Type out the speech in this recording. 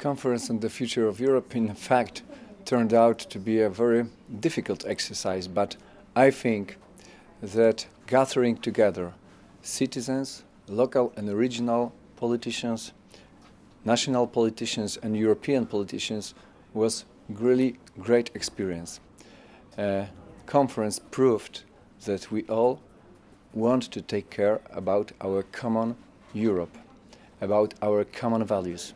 conference on the future of Europe in fact turned out to be a very difficult exercise, but I think that gathering together citizens, local and regional politicians, national politicians and European politicians was really great experience. Uh, conference proved that we all want to take care about our common Europe, about our common values.